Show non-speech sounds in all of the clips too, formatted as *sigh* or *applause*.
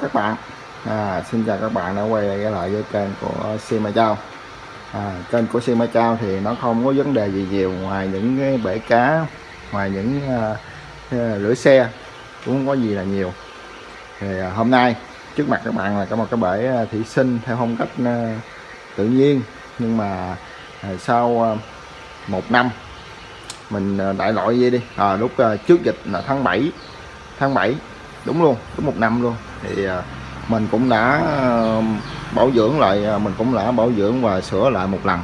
các bạn. À, xin chào các bạn đã quay lại lại với kênh của Sima Châu à, kênh của Sima Châu thì nó không có vấn đề gì nhiều ngoài những cái bể cá ngoài những à, à, uh, lưỡi xe cũng không có gì là nhiều. Thì uh, hôm nay trước mặt các bạn là có một cái bể thủy sinh theo phong cách uh, tự nhiên. Nhưng mà uh, sau uh, một năm mình đại loại gì đi. À, lúc uh, trước dịch là tháng 7 tháng 7 đúng luôn đúng một năm luôn thì à, mình cũng đã bảo dưỡng lại à, mình cũng đã bảo dưỡng và sửa lại một lần.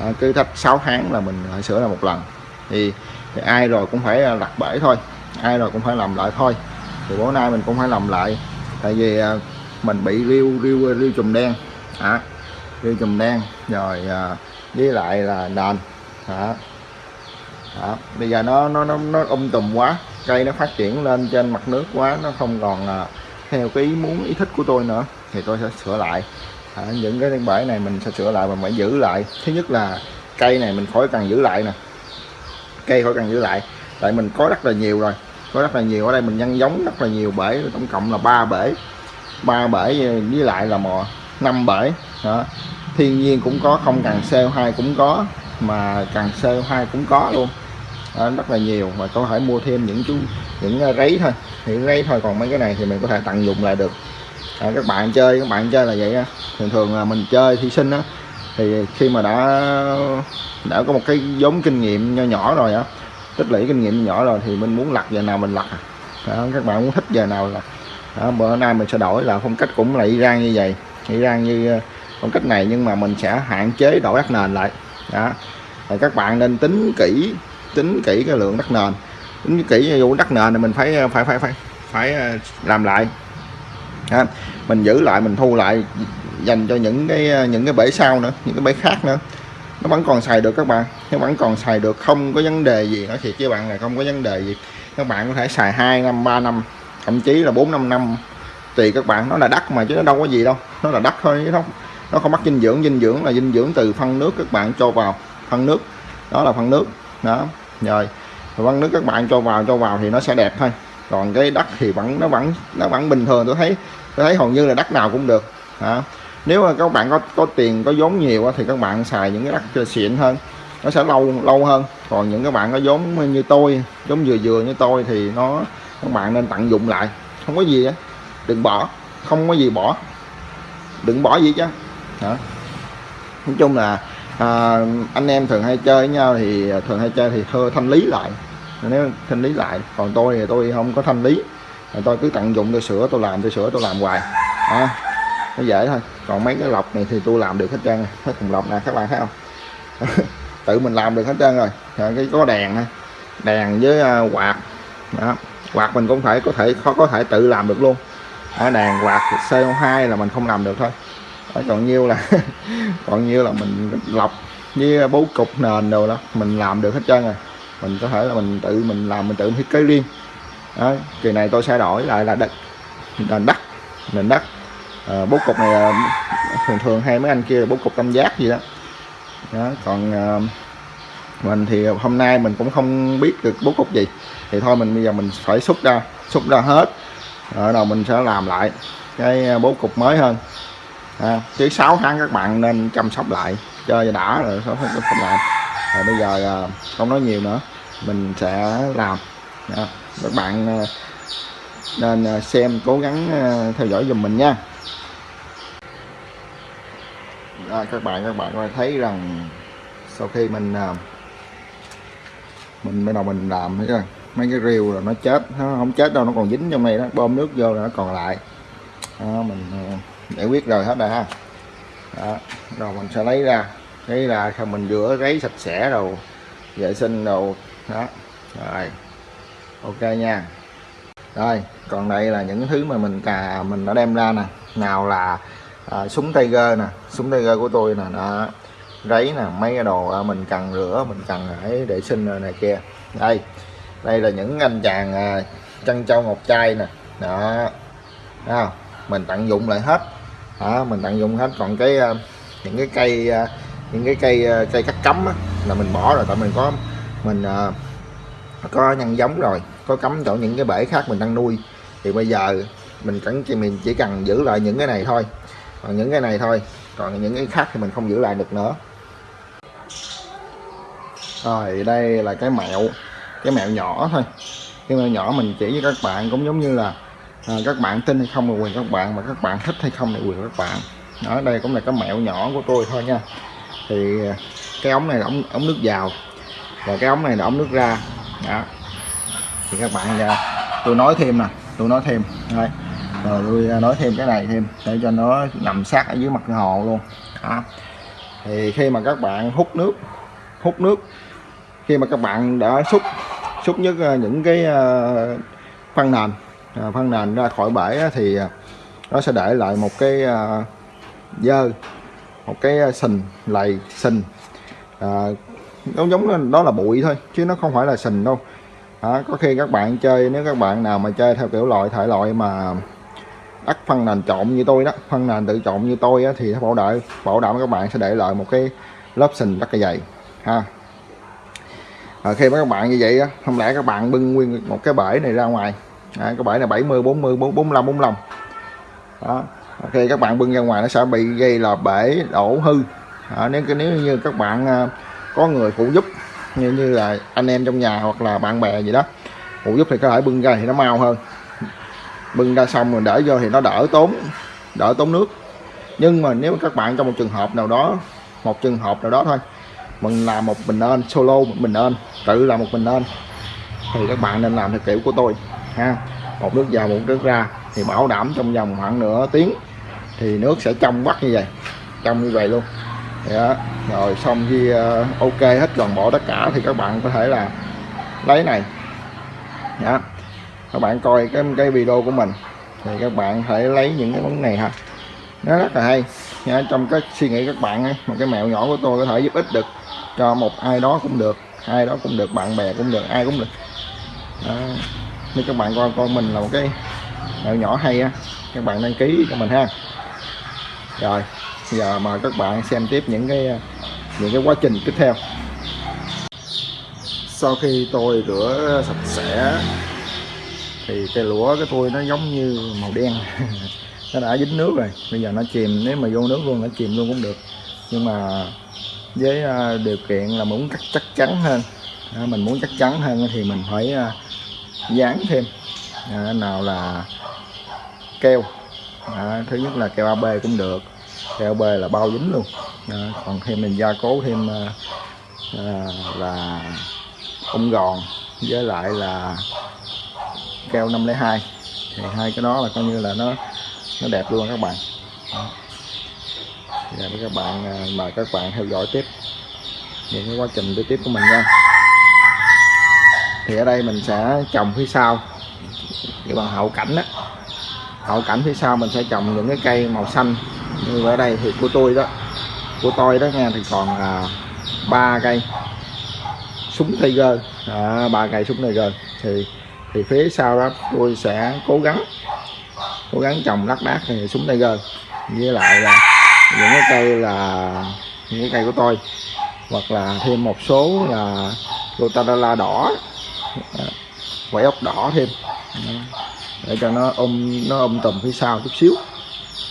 À, cứ thách 6 tháng là mình lại sửa lại một lần. Thì, thì ai rồi cũng phải đặt bể thôi ai rồi cũng phải làm lại thôi. Thì bữa nay mình cũng phải làm lại tại vì mình bị riêu riêu riêu chùm đen. À, riêu chùm đen rồi với lại là nền. À, à, bây giờ nó nó nó nó um tùm quá cây nó phát triển lên trên mặt nước quá nó không còn à, theo cái ý muốn ý thích của tôi nữa thì tôi sẽ sửa lại. À, những cái bể này mình sẽ sửa lại và phải giữ lại. Thứ nhất là cây này mình khỏi cần giữ lại nè. Cây khỏi cần giữ lại. Tại mình có rất là nhiều rồi. Có rất là nhiều. Ở đây mình nhân giống rất là nhiều bể. Tổng cộng là ba bể. Ba bể với lại là mò. Năm bể. Đó. Thiên nhiên cũng có không cần CO2 cũng có mà cần CO2 cũng có luôn. Đó, rất là nhiều. Mà có thể mua thêm những chú những ờ, rấy thôi thì lấy thôi còn mấy cái này thì mình có thể tận dụng lại được. À, các bạn chơi các bạn chơi là vậy á. Thường thường là mình chơi thí sinh á thì khi mà đã đã có một cái giống kinh nghiệm nho nhỏ rồi á tích lũy kinh nghiệm nhỏ rồi thì mình muốn lặt giờ nào mình lặt à. đó, các bạn muốn thích giờ nào là đó, bữa nay mình sẽ đổi là phong cách cũng là y rang như vậy y như ờ, phong cách này nhưng mà mình sẽ hạn chế đổi đất nền lại. Đó thì các bạn nên tính kỹ tính kỹ cái lượng đất nền tính kỹ vụ đất nền này mình phải phải phải phải phải ờ, làm lại. Ha. mình giữ lại, mình thu lại, dành cho những cái ờ, những cái bể sau nữa, những cái bể khác nữa. Nó vẫn còn xài được các bạn, nó vẫn còn xài được, không có vấn đề gì nói thiệt với bạn là không có vấn đề gì. Các bạn có thể xài 2 năm 3 năm, thậm chí là 4 năm năm, tùy các bạn. Nó là đất mà chứ nó đâu có gì đâu, nó là đất thôi chứ không nó không mất dinh dưỡng. Dinh dưỡng là dinh dưỡng từ phân nước các bạn cho vào, phân nước, đó là phân nước, đó, rồi phân nước các bạn cho vào cho vào thì nó sẽ đẹp thôi. Còn cái đất thì vẫn nó vẫn nó vẫn bình thường. Tôi thấy tôi thấy hầu như là đất nào cũng được. Hả? Nếu mà các bạn có có tiền có vốn nhiều thì các bạn xài những cái đất xịn hơn. Nó sẽ lâu lâu hơn. Còn những các bạn có vốn như tôi giống vừa vừa như tôi thì nó các bạn nên tận dụng lại. Không có gì á. Đừng bỏ. Không có gì bỏ. Đừng bỏ gì chứ. Hả? Nói chung là à, anh em thường hay chơi với nhau thì à, thường hay chơi thì thơ thanh lý lại nếu thanh lý lại còn tôi thì tôi không có thanh lý. Tôi cứ tận dụng tôi sửa tôi làm tôi sửa tôi làm hoài. À, nó dễ thôi. Còn mấy cái lọc này thì tôi làm được hết trơn hết thùng lọc nè các bạn thấy không? *laughs* Tự mình làm được hết trơn rồi. Cái có đèn đèn với uh, quạt. Đó. quạt mình cũng phải có thể khó có thể tự làm được luôn. Ở đèn quạt CO2 là mình không làm được thôi. Ở còn nhiêu là *laughs* còn nhiêu là mình lọc với bố cục nền đồ đó mình làm được hết trơn rồi mình có thể là mình tự mình làm mình tự thiết kế riêng. Đó, kỳ này tôi sẽ đổi lại là đất nền đất nền đất. À, bố cục này thường thường hay mấy anh kia là bố cục tam giác gì đó, đó còn à, mình thì hôm nay mình cũng không biết được bố cục gì. Thì thôi mình bây giờ mình phải xúc ra xúc ra hết. Ở đầu mình sẽ làm lại cái ờ, bố cục mới hơn. À, chứ 6 tháng các bạn nên chăm sóc lại chơi đã rồi sáu tháng chăm sóc lại rồi bây giờ à, không nói nhiều nữa. Mình sẽ làm. Các bạn à, nên à, xem cố gắng theo dõi dùm mình nha. À, các bạn các bạn có thấy rằng sau khi mình mình bắt đầu mình làm thấy chưa? Mấy cái rêu là nó chết. Nó không chết đâu nó còn dính trong này đó. Bơm nước vô là nó còn lại. Đó, mình giải quyết rồi hết rồi ha. Đó. rồi mình sẽ lấy ra lấy là mình rửa giấy sạch sẽ rồi vệ sinh đồ. Đó. Rồi. Ok nha. Rồi còn đây là những thứ mà mình cà mình đã đem ra nè. Nào là à, súng Tiger nè súng Tiger của tôi nè đó. Giấy nè mấy cái đồ à, mình cần rửa mình cần phải để sinh này kia. Đây đây là những anh chàng à, chân châu ngọc trai nè. Đó. Thấy mình tận dụng lại hết. Đó, mình tận dụng hết. Còn cái à, những cái cây à, những cái cây ờ, cây cắt cắm á, là mình bỏ rồi tại mình có mình ờ, có nhân giống rồi có cắm chỗ những cái bể khác mình đang nuôi. Thì bây giờ mình cần chỉ mình chỉ cần giữ lại những cái này thôi. Còn những cái này thôi còn những cái khác thì mình không giữ lại được nữa. Rồi đây là cái mẹo cái mẹo nhỏ thôi. Cái mẹo nhỏ mình chỉ với các bạn cũng giống như là à, các bạn tin hay không là quyền các bạn mà các bạn thích hay không là quyền các bạn. Ở đây cũng là cái mẹo nhỏ của tôi thôi nha thì à, cái ống này là ống, ống nước vào. Và cái ống này là ống nước ra. Đó. Thì các bạn à, tôi nói thêm nè tôi nói thêm. Đây. Rồi tôi à, nói thêm cái này thêm để cho nó nằm sát ở dưới mặt hồ luôn. Đó. thì khi mà các bạn hút nước hút nước khi mà các bạn đã xúc xúc nhất những cái phân nền phân nền ra khỏi bể thì nó sẽ để lại một cái dơ một cái à, sình lầy sình. À, nó giống đó là bụi thôi chứ nó không phải là sình đâu. À, có khi các bạn chơi nếu các bạn nào mà chơi theo kiểu loại thể loại mà ắt phân nền trộn như tôi đó phân nền tự trộn như tôi á, thì bảo đảm bảo đảm các bạn sẽ để lại một cái lớp sình rất là dày ha. À, khi các bạn như vậy á không lẽ các bạn bưng nguyên một cái bể này ra ngoài? À, cái bể này 70 40 45 45 đó khi các bạn bưng ra ngoài nó sẽ bị gây là bể đổ hư. À, nếu nếu như các bạn à, có người phụ giúp như như là anh em trong nhà hoặc là bạn bè gì đó phụ giúp thì có thể bưng ra thì nó mau hơn. Bưng ra xong rồi để vô thì nó đỡ tốn đỡ tốn nước. Nhưng mà nếu các bạn trong một trường hợp nào đó một trường hợp nào đó thôi mình làm một mình nên solo một mình nên tự làm một mình nên thì các bạn nên làm theo kiểu của tôi ha. Một nước vào một nước ra thì bảo đảm trong vòng khoảng nửa tiếng thì nước sẽ trong vắt như vậy trong như vậy luôn đó. rồi xong khi uh, ờ, ok hết toàn bộ tất cả thì các bạn có thể là lấy này đó. các bạn coi cái cái video của mình thì các bạn hãy lấy những cái món này ha nó rất là hay nha. trong cái suy nghĩ các bạn ấy, một cái mẹo nhỏ của tôi có thể giúp ích được cho một ai đó cũng được ai đó cũng được bạn bè cũng được ai cũng được đó. nếu các bạn coi con mình là một cái mẹo nhỏ hay á các bạn đăng ký cho mình ha rồi giờ mời các bạn xem tiếp những cái những cái quá trình tiếp theo. Sau khi tôi rửa sạch sẽ thì cây lúa cái tôi nó giống như màu đen. *laughs* Nó đã dính nước rồi. Bây giờ nó chìm nếu mà vô nước luôn nó chìm luôn cũng được. Nhưng mà với à, điều kiện là muốn chắc, chắc chắn hơn. Mình muốn chắc chắn hơn thì mình phải à, dán thêm. Nào là keo thứ nhất là keo AB cũng được. Keo AB là bao dính luôn. Còn thêm mình gia cố thêm ờ, ờ, là ống gòn với lại là keo 502 thì hai cái đó là coi như là nó nó đẹp luôn các bạn. Và dạ, các bạn ờ, mời các bạn theo dõi tiếp những cái quá trình đi tiếp của mình nha. Thì ở đây mình sẽ trồng phía sau. Cái bằng hậu cảnh đó hậu cảnh phía sau mình sẽ trồng những cái cây màu xanh. Như ở đây thì của tôi đó của tôi đó nha thì còn à, ba à, cây súng tiger. Ba cây súng tiger. Thì thì phía sau đó tôi sẽ cố gắng cố gắng trồng lác đác thì súng tiger. Với lại là những cái cây là những cái cây của tôi. Hoặc là thêm một số là Rotadala đỏ. Ờ, Quẩy ốc đỏ thêm để cho nó ôm nó ôm tùm phía sau chút xíu.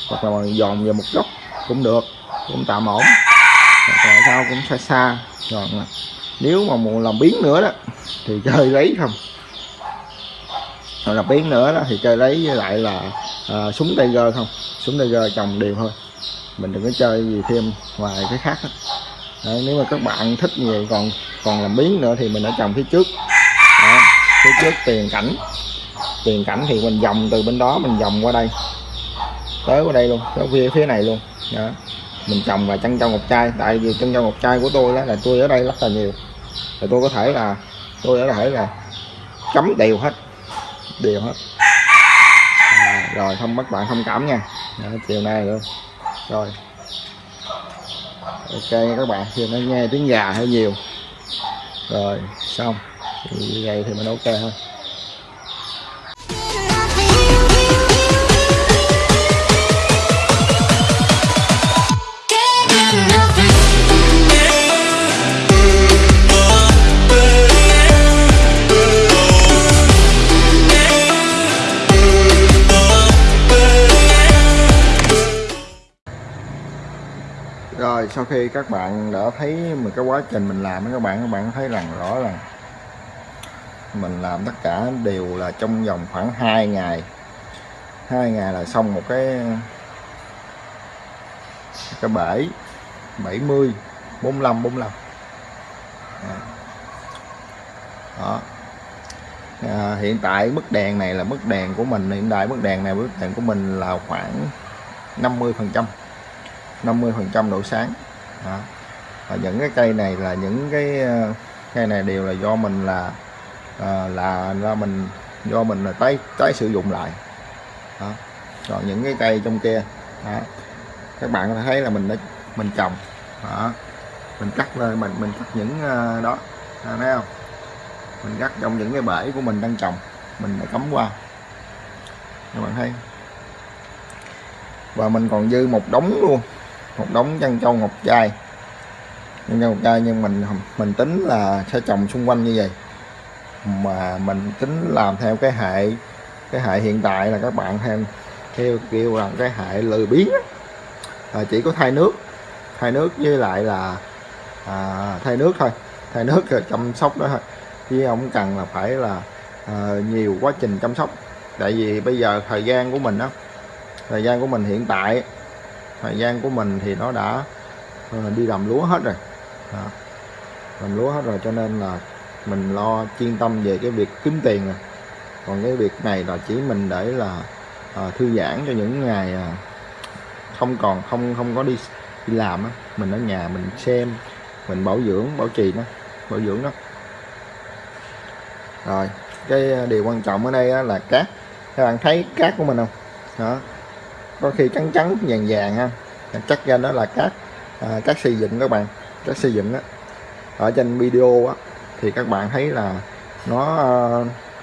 Hoặc là dòn vào một góc cũng được cũng tạm ổn. Tại sao cũng xa xa. Còn nếu mà muốn làm biến nữa đó thì chơi lấy không? Rồi làm biến nữa đó thì chơi lấy với lại là à, súng tiger không? Súng tiger trồng đều thôi. Mình đừng có chơi gì thêm ngoài cái khác đó. Đấy, nếu mà các bạn thích như vậy còn còn làm biến nữa thì mình đã trồng phía trước. Đó, phía trước tiền cảnh tiền cảnh thì mình vòng từ bên đó mình vòng qua đây. Tới qua đây luôn tới phía phía này luôn. Đó. mình trồng và chân trong ngọc trai tại vì chân trong ngọc trai của tôi đó là tôi ở đây rất là nhiều. Thì tôi có thể là tôi có thể là cấm đều hết đều hết. À, rồi không bắt bạn thông cảm nha. Đó, chiều nay luôn. Rồi. Ok các bạn thì nó nghe tiếng gà hơi nhiều. Rồi xong. Thì như vậy thì mình ok thôi sau khi các bạn đã thấy một cái quá trình mình làm các bạn các bạn thấy rằng rõ là mình làm tất cả đều là trong vòng khoảng 2 ngày. Hai ngày là xong một cái cái bể 70 45 45 đó. À, hiện tại mức đèn này là mức đèn của mình hiện tại mức đèn này mức đèn của mình là khoảng 50 phần trăm. 50 phần trăm độ sáng. Đó. và những cái cây này là những cái ờ, cây này đều là do mình là à, là ra mình do mình là tái tái sử dụng lại. Đó. còn những cái cây trong kia đó. các bạn thấy là mình đã mình trồng. Đó. mình cắt lên mình mình cắt những ờ, đó. À, thấy không? Mình cắt trong những cái bể của mình đang trồng. Mình đã cắm qua. Các bạn thấy? Và mình còn dư một đống luôn một đống chân châu ngọc trai chân châu ngọc trai nhưng mình mình tính là sẽ trồng xung quanh như vậy. Mà mình tính làm theo cái hệ cái hệ hiện tại là các bạn theo theo kêu là cái hệ lười biếng à, chỉ có thay nước. Thay nước với lại là à, thay nước thôi. Thay nước rồi chăm sóc đó thôi. Chứ không cần là phải là à, nhiều quá trình chăm sóc. Tại vì bây giờ thời gian của mình đó thời gian của mình hiện tại thời gian của mình thì nó đã ờ, đi làm lúa hết rồi. Đó. làm lúa hết rồi cho nên là mình lo chuyên tâm về cái việc kiếm tiền rồi còn cái việc này là chỉ mình để là à, thư giãn cho những ngày à, không còn không không có đi đi làm á. Mình ở nhà mình xem mình bảo dưỡng bảo trì nó bảo dưỡng đó rồi cái điều quan trọng ở đây là cát. Các bạn thấy cát của mình không? Đó có khi trắng trắng vàng vàng ha. Chắc ra đó là cát. À, cát xây dựng các bạn. Cát xây dựng á. Ở trên video á thì các bạn thấy là nó à,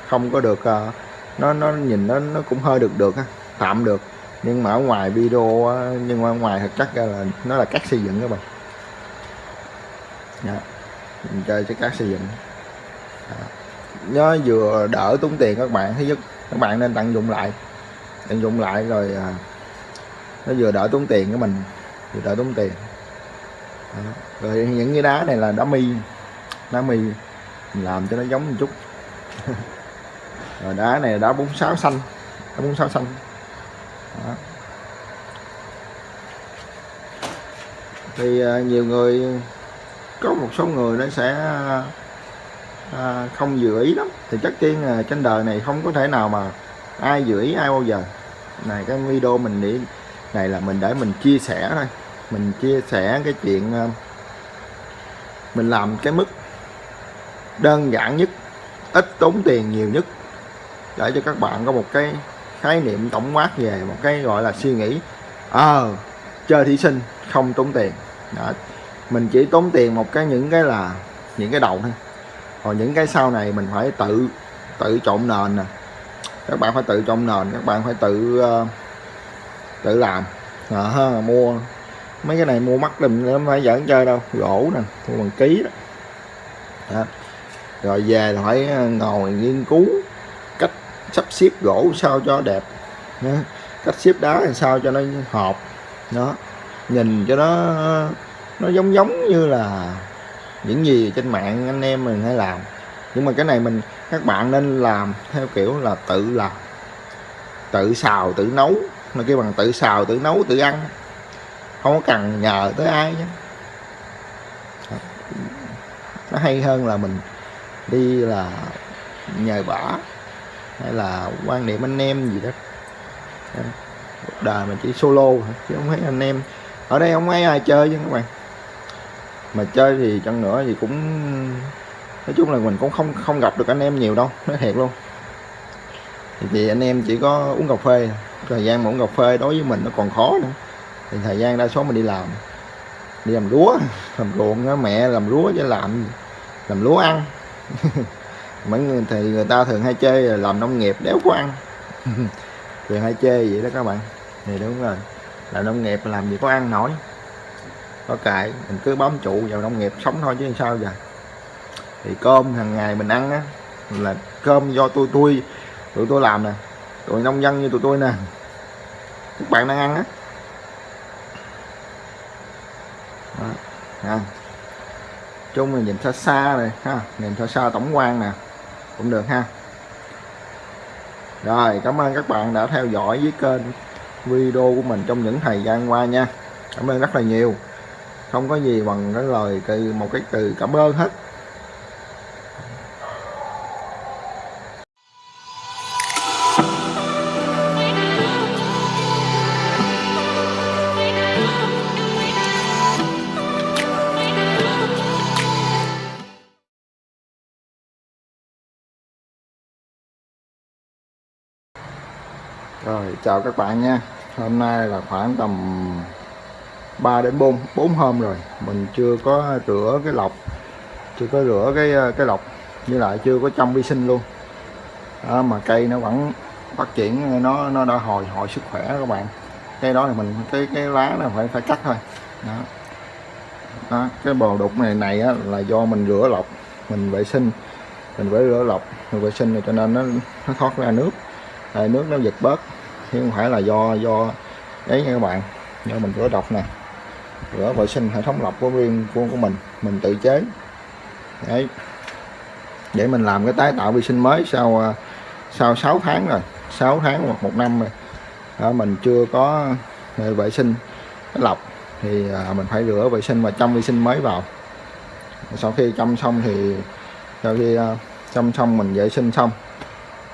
không có được à, nó nó nhìn nó nó cũng hơi được được ha. Tạm được. Nhưng mà ở ngoài video nhưng mà ngoài thực chất ra là nó là cát xây dựng các bạn. Đó. mình chơi cái cát xây dựng. Đó. nó vừa đỡ tốn tiền các bạn. Thứ nhất các bạn nên tận dụng lại. Tận dụng lại rồi à, nó vừa đỡ tốn tiền của mình vừa đỡ tốn tiền. Đó. rồi những cái đá này là đá mi đá mi làm cho nó giống một chút. *laughs* Rồi đá này là đá 46 xanh đá 46 xanh. Đó. thì uh, nhiều người có một số người nó sẽ à, không dự ý lắm. Thì chắc tiên trên đời này không có thể nào mà ai dự ý ai bao giờ. Này cái video mình để này là mình để mình chia sẻ thôi. Mình chia sẻ cái chuyện ờ, mình làm cái mức đơn giản nhất ít tốn tiền nhiều nhất để cho các bạn có một cái khái niệm tổng quát về một cái gọi là suy nghĩ. Ờ à, chơi thí sinh không tốn tiền. Đó. mình chỉ tốn tiền một cái những cái là những cái đầu thôi. Còn những cái sau này mình phải tự tự trộn nền nè. Các bạn phải tự trộn nền các bạn phải tự uh, tự làm. À, mua mấy cái này mua mắc đùm nó phải giỡn chơi đâu gỗ nè mua bằng ký đó, đó. Rồi về là phải ờ, ngồi nghiên cứu cách sắp xếp gỗ sao cho đẹp. Cách xếp đá làm sao cho nó hợp. Nó nhìn cho nó nó giống giống như là những gì trên mạng anh em mình hay làm. Nhưng mà cái này mình các bạn nên làm theo kiểu là tự làm tự xào tự nấu nó kêu bằng tự xào tự nấu tự ăn. Không có cần nhờ tới ai nhé nó hay hơn là mình đi là nhờ bả hay là quan niệm anh em gì đó. Cuộc đời mình chỉ solo chứ không thấy anh em. Ở đây không thấy ai chơi chứ các bạn. Mà chơi thì chẳng nữa thì cũng nói chung là mình cũng không không gặp được anh em nhiều đâu nói thiệt luôn. Thì, thì anh em chỉ có uống cà phê thời gian mà cà phê đối với mình nó còn khó nữa. Thì thời gian đa số mình đi làm. Đi làm lúa làm ruộng đó, mẹ làm lúa chứ làm làm lúa ăn. *laughs* Mấy người thì người ta thường hay chơi là làm nông nghiệp đéo có ăn. *laughs* Thường hay chơi vậy đó các bạn. Thì đúng rồi. Làm nông nghiệp làm gì có ăn nổi. Có cài mình cứ bám trụ vào nông nghiệp sống thôi chứ sao giờ. Thì cơm hàng ngày mình ăn á là cơm do tôi tôi tụi tôi làm nè tụi nông dân như tụi tôi nè. Các bạn đang ăn á. Chung là nhìn xa xa này, ha. Nhìn xa xa tổng quan nè. Cũng được ha. Rồi, cảm ơn các bạn đã theo dõi với kênh video của mình trong những thời gian qua nha. Cảm ơn rất là nhiều. Không có gì bằng cái lời từ một cái từ cảm ơn hết. Chào các bạn nha. Hôm nay là khoảng tầm 3 đến 4 4 hôm rồi. Mình chưa có rửa cái lọc Chưa có rửa cái cái lọc như lại chưa có trong vi sinh luôn. Đó, Mà cây nó vẫn phát triển Nó nó đã hồi hồi sức khỏe các bạn. Cây đó thì mình cái cái lá nó phải phải cắt thôi. Đó. Đó, cái bò đục này này á, là do mình rửa lọc mình vệ sinh. Mình phải rửa lọc mình vệ sinh này cho nên nó nó thoát ra nước. Đây, nước nó giật bớt chứ không phải là do do đấy nha các bạn. Do mình rửa độc nè rửa vệ sinh hệ thống lọc của riêng của của mình mình tự chế. Đấy. Để mình làm cái tái tạo vi sinh mới sau à, sau 6 tháng rồi 6 tháng hoặc một năm rồi. Đó, mình chưa có à, vệ sinh cái lọc thì à, mình phải rửa vệ sinh và chăm vi sinh mới vào. Sau khi chăm xong thì sau khi à, chăm xong mình vệ sinh xong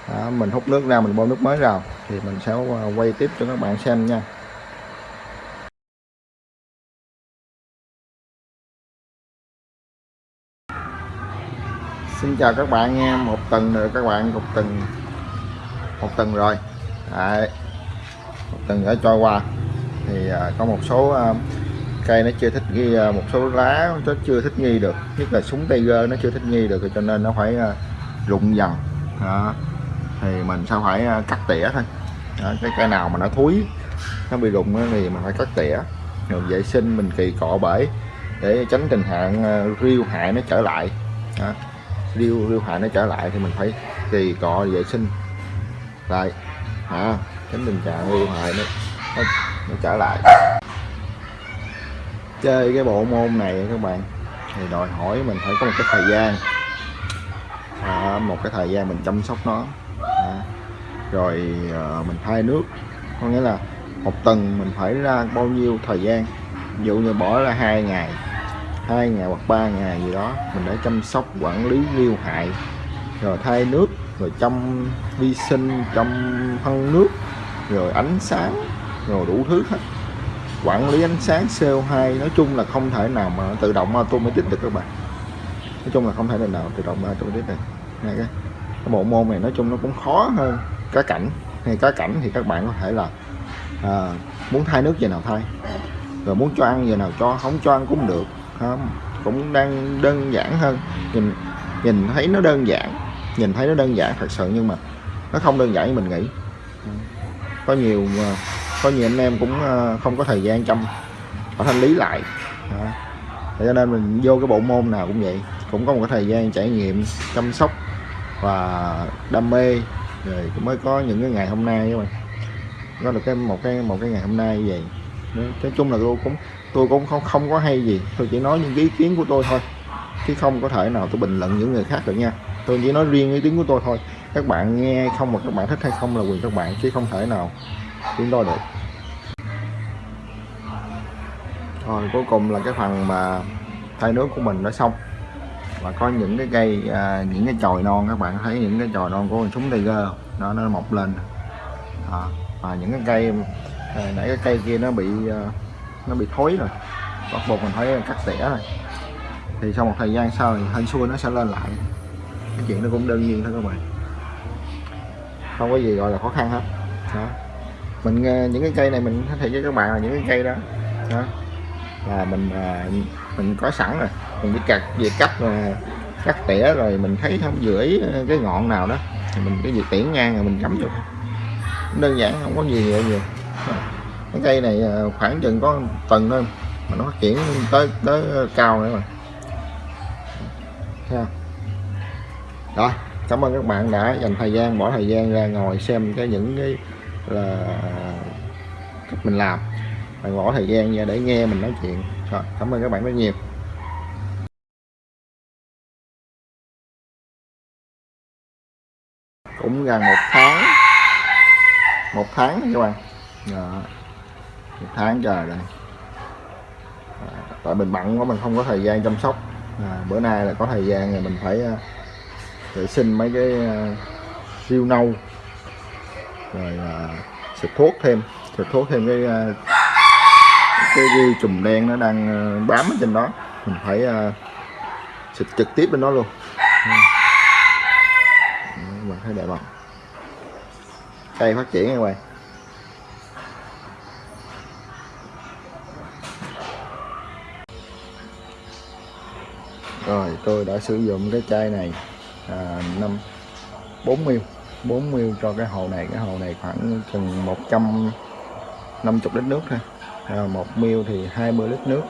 đó, mình hút nước ra mình bơm nước mới vào thì mình sẽ ờ, quay tiếp cho các bạn xem nha Xin chào các bạn nha một tuần rồi, các bạn một tuần một tuần rồi Đấy. một tuần đã trôi qua thì ờ, có một số ờ, cây nó chưa thích nghi một số lá nó chưa thích nghi được nhất là súng tiger nó chưa thích nghi được, cho nên nó phải rụng dần đó thì mình sẽ phải ờ, cắt tỉa thôi. Đó, cái cây nào mà nó thúi nó bị rụng thì mình phải cắt tỉa. Rồi vệ sinh mình kỳ cọ bể để tránh tình trạng ờ, riêu hại nó trở lại. Đó. riêu riêu hại nó trở lại thì mình phải kỳ cọ vệ sinh. Lại hả tránh tình trạng riêu hại nó, nó, nó trở lại. Chơi cái bộ môn này các bạn thì đòi hỏi mình phải có một cái thời gian. À, một cái thời gian mình chăm sóc nó rồi ờ, mình thay nước. Có nghĩa là một tuần mình phải ra bao nhiêu thời gian? Ví dụ như bỏ ra hai ngày hai ngày hoặc ba ngày gì đó mình để chăm sóc quản lý liêu hại. Rồi thay nước rồi chăm vi sinh chăm phân nước rồi ánh sáng rồi đủ thứ hết. Quản lý ánh sáng CO2 nói chung là không thể nào mà tự động automatic được các bạn. Nói chung là không thể nào tự động automatic được. Này cái, cái bộ môn này nói chung nó cũng khó hơn cá cảnh. Hay cá cảnh thì các bạn có thể là à, muốn thay nước giờ nào thay. Rồi muốn cho ăn giờ nào cho không cho ăn cũng được. Không cũng đang đơn giản hơn. Nhìn nhìn thấy nó đơn giản. Nhìn thấy nó đơn giản thật sự nhưng mà nó không đơn giản như mình nghĩ. Có nhiều à, có nhiều anh em cũng à, không có thời gian chăm họ thanh lý lại. À, cho nên mình vô cái bộ môn nào cũng vậy. Cũng có một cái thời gian trải nghiệm chăm sóc và đam mê rồi mới có những cái ngày hôm nay các bạn. Có được cái, một cái một cái ngày hôm nay như vậy. Nói chung là tôi cũng tôi cũng không không có hay gì. Tôi chỉ nói những ý kiến của tôi thôi, chứ không có thể nào tôi bình luận những người khác được nha. Tôi chỉ nói riêng ý kiến của tôi thôi. Các bạn nghe không mà các bạn thích hay không là quyền các bạn, chứ không thể nào chúng tôi được. Rồi, cuối cùng là cái phần mà thay nước của mình đã xong và có những cái cây à, những cái chồi non các bạn thấy những cái chồi non của con súng tiger nó nó mọc lên. À, và những cái cây à, nãy cái cây kia nó bị à, nó bị thối rồi. Bắt buộc mình phải cắt tỉa rồi. Thì sau một thời gian sau thì hên xui nó sẽ lên lại. Cái chuyện nó cũng đơn nhiên thôi các bạn. Không có gì gọi là khó khăn hết. Đó. Mình à, những cái cây này mình thể cho với các bạn là những cái cây đó, đó. Là mình à, mình có sẵn rồi mình chỉ cắt về cắt và cắt tỉa rồi mình thấy không dưới ờ, cái ngọn nào đó, thì mình cái việc tỉa ngang rồi mình cắm vô. Đơn giản, không có gì nhiều nhiều. Cái cây này ờ, khoảng chừng có tuần thôi, mà nó phát triển tới tới ờ, cao nữa mà. Ha rồi, cảm ơn các bạn đã dành thời gian, bỏ thời gian ra ngồi xem cái những cái là cách mình làm. Bạn bỏ thời gian ra để nghe mình nói chuyện. Rồi, cảm ơn các bạn rất nhiều. Cũng gần một tháng. Một tháng các bạn? Đó. một tháng trời rồi. À, tại mình bận quá mình không có thời gian chăm sóc. À, bữa nay là có thời gian rồi mình phải uh, vệ sinh mấy cái uh, siêu nâu. Rồi uh, xịt thuốc thêm. Xịt thuốc thêm cái uh, cái, ghi chùm đen nó đang uh, bám ở trên đó. Mình phải uh, xịt trực tiếp bên đó luôn thấy đẹp không cây phát triển các bạn rồi tôi đã sử dụng cái chai này à, 5 40 40 cho cái hồ này. Cái hồ này khoảng chừng 150 lít nước thôi. À, 1 mil thì 20 lít nước.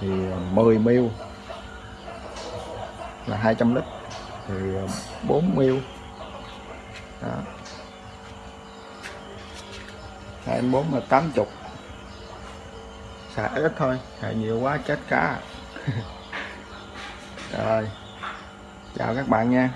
Thì à, 10 mil là 200 lít thì ờ, 4 mil đó. 24 là 80 xài ít thôi, xài nhiều quá chết cá. *laughs* Rồi, chào các bạn nha.